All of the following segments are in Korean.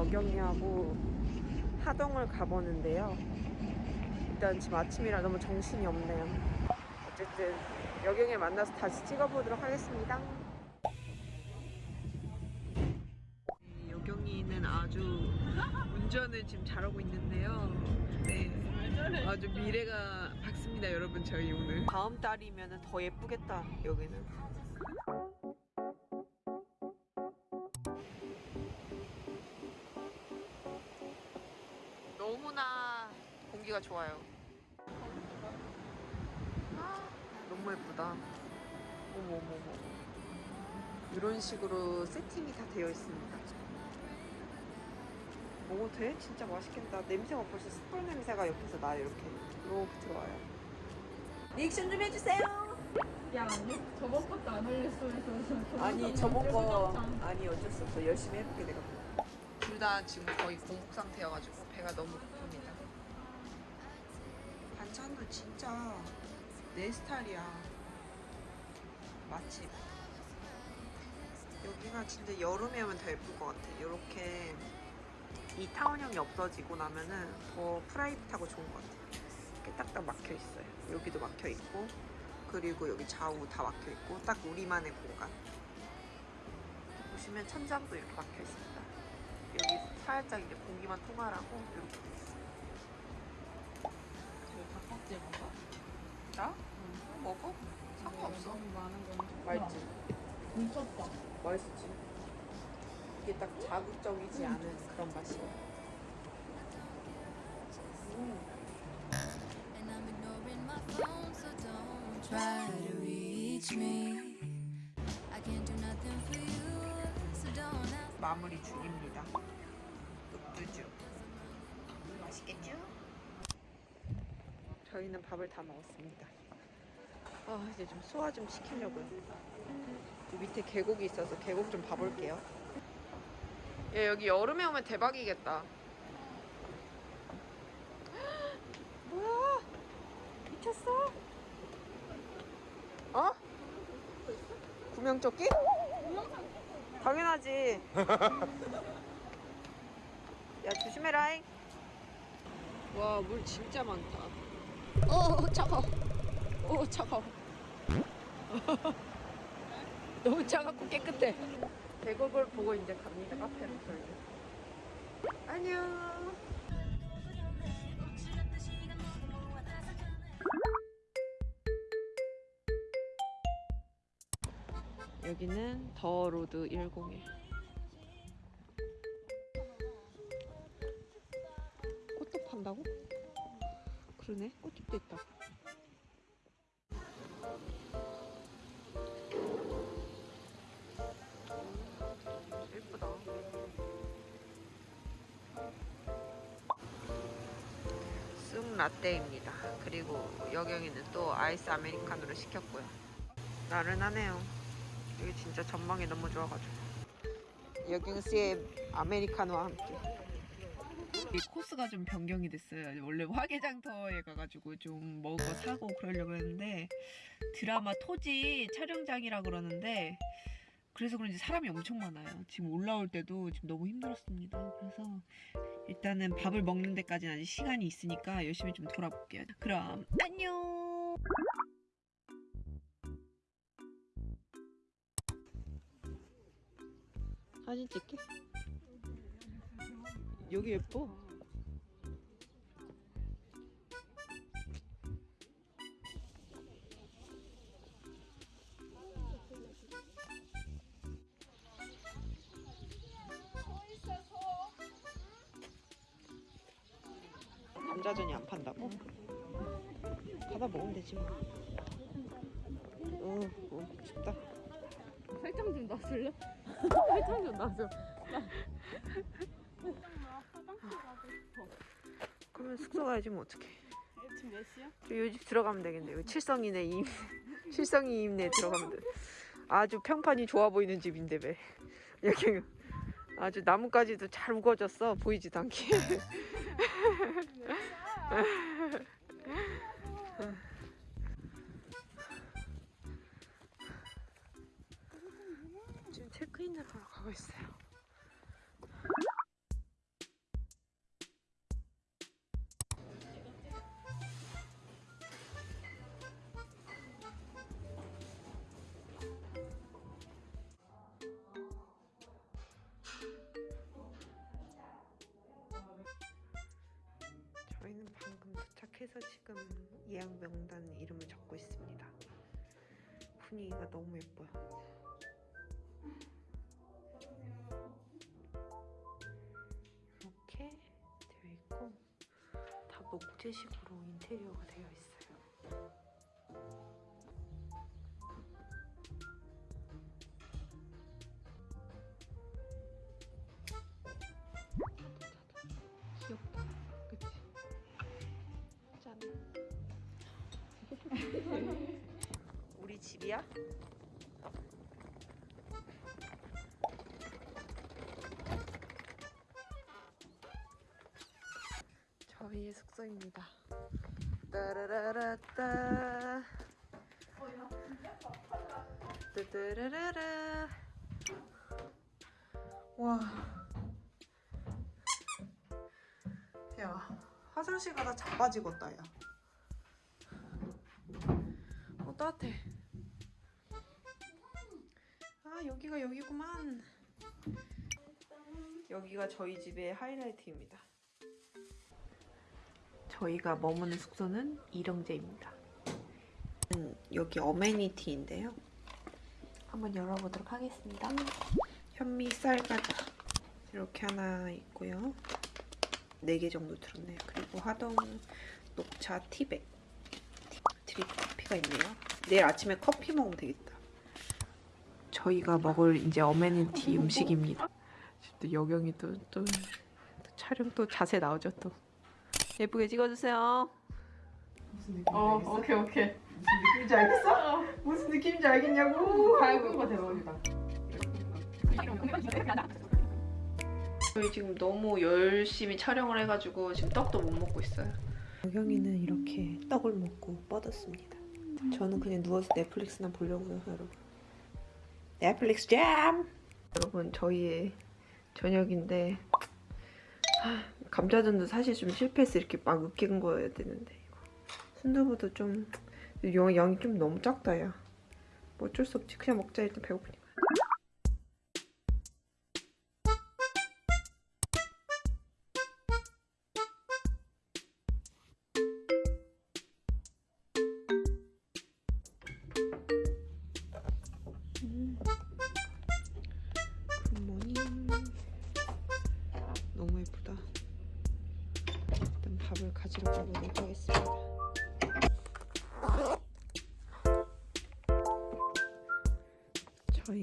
여경이하고 하동을 가보는데요. 일단 지금 아침이라 너무 정신이 없네요. 어쨌든 여경이 만나서 다시 찍어보도록 하겠습니다. 네, 여경이는 아주 운전을 지금 잘하고 있는데요. 네. 아주 미래가 밝습니다, 여러분. 저희 오늘. 다음 달이면 더 예쁘겠다, 여기는. 너무나 공기가 좋아요. 너무 예쁘다. 어머, 어머, 어머. 이런 식으로 세팅이 다 되어 있습니다. 먹어도 돼? 진짜 맛있겠다. 냄새가 벌써 숯불 냄새가 옆에서 나요, 이렇게. 이렇게 들어와요. 리액션 좀 해주세요! 야 아니 저번 것도 안 올렸어 아니, 저번 거. 아니, 어쩔 수 없어. 열심히 해볼게, 내가. 둘 다 지금 거의 공복 상태여가지고 배가 너무 고픕니다. 반찬도 진짜 내 스타일이야. 맛집. 여기가 진짜 여름에 오면 더 예쁠 것 같아. 이렇게 이 타원형이 없어지고 나면은 더 프라이빗하고 좋은 것 같아. 이렇게 딱딱 막혀 있어요. 여기도 막혀 있고, 그리고 여기 좌우 다 막혀 있고, 딱 우리만의 공간. 보시면 천장도 이렇게 막혀 있습니다. 여기 살짝 이제 공기만 통하라고 이렇게 닭박질 먹어? 나? 응. 먹어? 상관없어. 너무 많은 건 맛있지? 미쳤다 맛있지? 이게 딱 자극적이지 않은 그런 맛이야. Ask. 마무리 중입니다. 뚝뚜주. 맛있겠죠? 저희는 밥을 다 먹었습니다. 아 이제 좀 소화 좀 시키려고요. 이 밑에 계곡이 있어서 계곡 좀 봐볼게요. 야 여기 여름에 오면 대박이겠다. 뭐야? 미쳤어? 어? 구명조끼? 당연하지. 야 조심해라잉. 와 물 진짜 많다. 어 차가워. 어 차가워. 너무 차갑고 깨끗해. 계곡을 보고 이제 갑니다 카페로 저희. 안녕. 여기는 더 로드 101. 꽃도 판다고? 그러네. 꽃집도 있다. 예쁘다. 쑥 라떼입니다. 그리고 여경이는 또 아이스 아메리카노를 시켰고요. 나른하네요. 여기 진짜 전망이 너무 좋아가지고. 여경 씨의 아메리카노와 함께. 이 코스가 좀 변경이 됐어요. 원래 화개장터에 가가지고 좀 먹어 사고 그러려고 했는데 드라마 토지 촬영장이라 그러는데 그래서 그런지 사람이 엄청 많아요. 지금 올라올 때도 지금 너무 힘들었습니다. 그래서 일단은 밥을 먹는 데까지는 아직 시간이 있으니까 열심히 좀 돌아볼게요. 그럼 안녕. 사진 찍게. 여기 예뻐. 감자전이 안 판다고? 가다 먹으면 되지 뭐. 어, 어, 춥다. 설탕 좀 놔줄래? 설탕 좀 놔줘 그러면 숙소 가야지 뭐 어떡해. 지금 몇 시야? 요 집 들어가면 되겠네. 여기 칠성이네 임 칠성이 임내 들어가면 돼. 아주 평판이 좋아 보이는 집인데 왜 여기 아주 나뭇가지도 잘 우거졌어 보이지도 않게. 지금 체크인을 하러 가고 있어요. 호텔에서 지금 예약 명단 이름을 적고 있습니다. 분위기가 너무 예뻐요. 이렇게 되어 있고 다 목재식으로 인테리어가 되어 있어요. 우리 집이야? 저희의 숙소입니다. 따라라라따. 따따라라라. 와. 야, 화장실 가다 자빠지겠다, 야. 어, 따뜻해. 아, 여기가 여기구만. 여기가 저희 집의 하이라이트입니다. 저희가 머무는 숙소는 이령제입니다. 음, 여기 어메니티인데요. 한번 열어보도록 하겠습니다. 현미 쌀과자 이렇게 하나 있고요. 4개 정도 들었네요. 그리고 하동 녹차 티백 드립 커피가 있네요. 내일 아침에 커피 먹으면 되겠다. 저희가 먹을 이제 어메니티 음식입니다. 또 여경이 또, 또, 또 촬영 또 자세 나오죠 또. 예쁘게 찍어주세요. 무슨 느낌인지 어, 알겠어? 오케이, 오케이. 무슨 느낌인지 알겠어? 무슨 느낌인지 알겠냐고? 거 대박이다. 저희 지금 너무 열심히 촬영을 해가지고 지금 떡도 못 먹고 있어요. 여경이는 이렇게 떡을 먹고 뻗었습니다. 저는 그냥 누워서 넷플릭스나 보려고요, 여러분. 넷플릭스 잼! 여러분, 저희의 저녁인데 하, 감자전도 사실 좀 실패해서 이렇게 막 으깬 거여야 되는데. 순두부도 좀 양- 양이 좀 너무 작다, 야. 뭐 어쩔 수 없지. 그냥 먹자, 일단 배고프니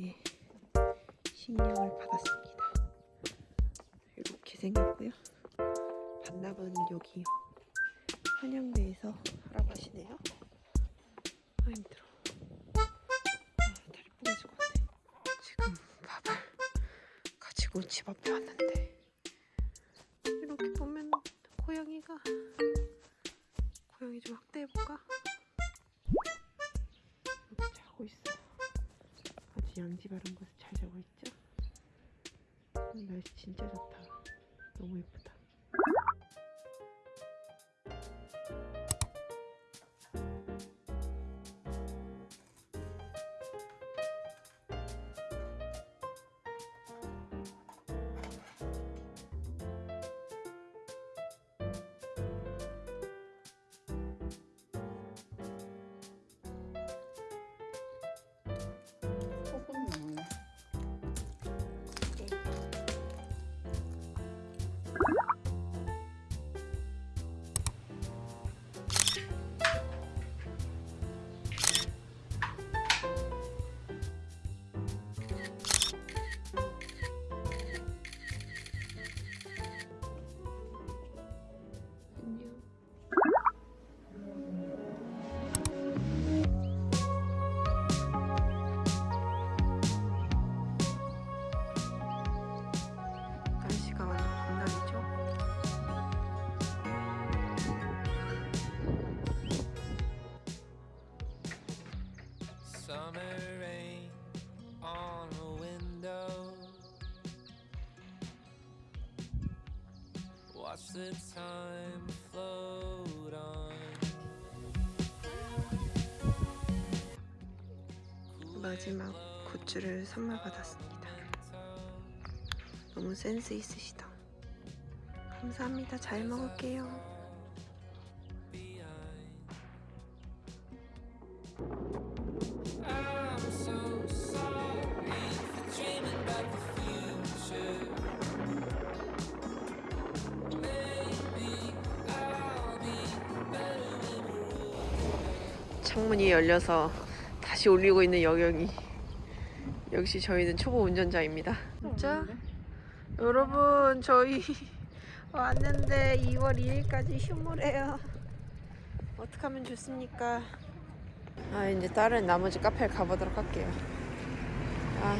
저희 식량을 받았습니다. 이렇게 생겼고요. 반납은 여기 한양대에서 하라고 하시네요. 아 힘들어. 아, 다리 부러질 것 같아. 지금 밥을 가지고 집 앞에 왔는데 이렇게 보면 고양이가 고양이 좀 확대해볼까? 양지 바른 곳에 잘 자고 있죠? 오늘 날씨 진짜 좋다 너무 예쁘다 The time float on. 마지막 굿즈를 선물 받았습니다. 너무 센스 있으시다. 감사합니다. 잘 먹을게요. 열려서 다시 올리고 있는 여경이. 역시 저희는 초보 운전자입니다. 진짜? 여러분 저희 왔는데 2월 2일까지 휴무래요. 어떻게 하면 좋습니까? 아 이제 다른 나머지 카페를 가보도록 할게요. 아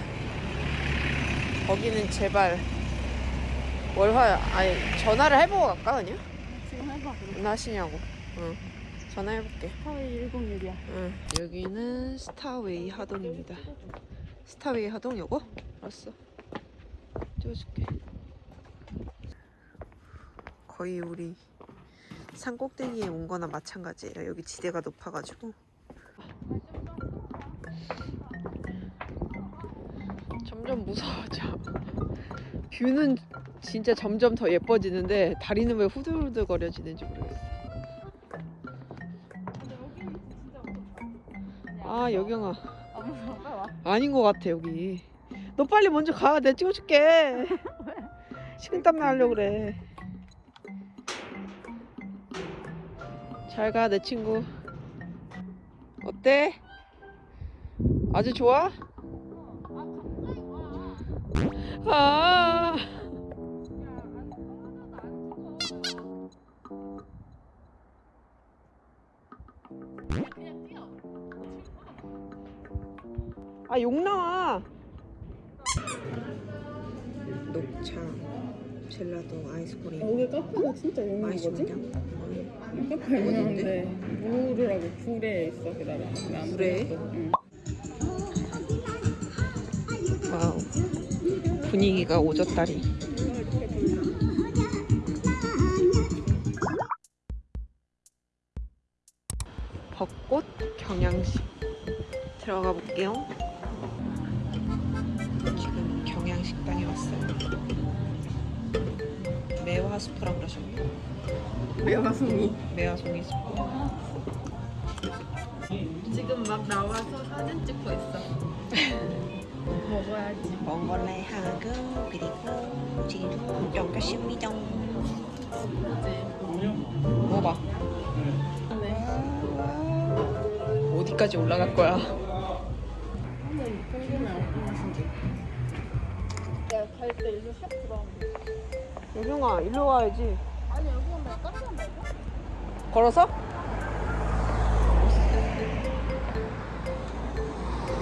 거기는 제발 월화 아니 전화를 해보고 갈까 그냥? 지금 해봐. 나시냐고. 응. 전화해볼게. 타웨이 101이야. 응. 여기는 스타웨이 하동입니다. 스타웨이 하동 요거? 알았어. 찍어줄게. 거의 우리 산 꼭대기에 온 거나 마찬가지예요. 여기 지대가 높아가지고. 점점 무서워져. 뷰는 진짜 점점 더 예뻐지는데 다리는 왜 후들후들거려지는지 모르겠어. 아 여경아 아 무서워. 빨리 와. 아닌 것 같아 여기. 너 빨리 먼저 가. 내가 찍어줄게. 식은땀 나려고 그래. 잘 가 내 친구. 어때? 아주 좋아? 아. 아, 욕 나와. 녹차, 젤라도, 아이스크림. 여기 카페가 진짜 유명한 거지? 카페 유명한데 무르라고 불에 있어. 왜안 불에? 응. wow. 분위기가 오졌다리. 벚꽃 경양식 들어가 볼게요. 지금 경양식당에 왔어요. 매화 스프라 그러셨네요. 매화송이. 매화송이 스프. 지금 막 나와서 사진 찍고 있어. 먹어야지. 몽골레하고 그리고 지금 연가십니다. 먹어봐. 네. 어디까지 올라갈 거야? 내가 갈때 일로 샵 들어가면 돼. 여경아 일로 와야지. 아니 여기 오면 카페 한 번. 걸어서?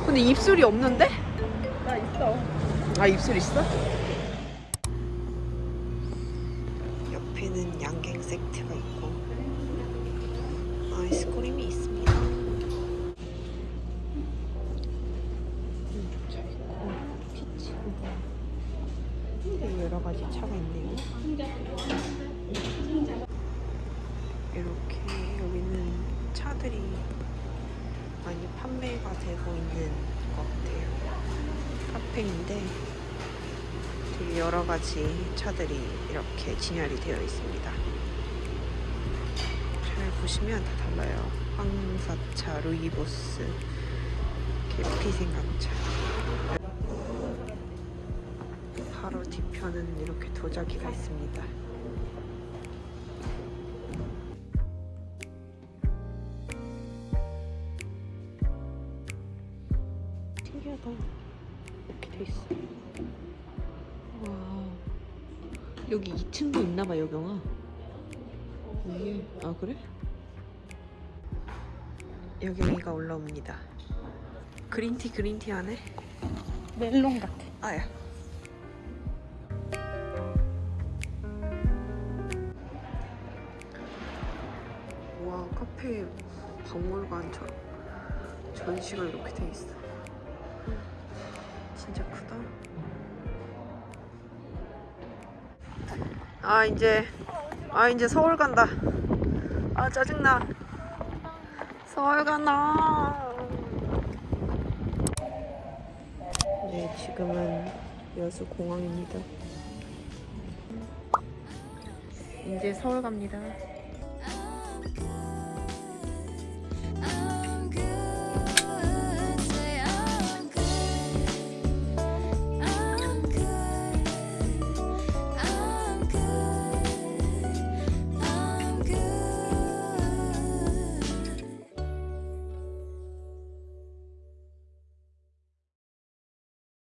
근데 입술이 없는데? 나 있어. 아 입술 있어? 여러 가지 차가 있네요. 이렇게 여기는 차들이 많이 판매가 되고 있는 것 같아요. 카페인데 되게 여러 가지 차들이 이렇게 진열이 되어 있습니다. 잘 보시면 다 달라요. 황사차, 루이보스, 계피 생강차. 바로 뒤편은 이렇게 도자기가 있습니다. 신기하다. 이렇게 돼 있어. 와. 여기 2층도 있나봐, 여경아. 이게, 아, 그래? 여경이가 올라옵니다. 그린티, 그린티 하네? 멜론 같아. 아야. 카페 박물관처럼 전시가 이렇게 돼 있어. 진짜 크다. 아, 이제 아, 이제 서울 간다. 아, 짜증나. 서울 가나. 네, 지금은 여수 공항입니다. 이제 서울 갑니다.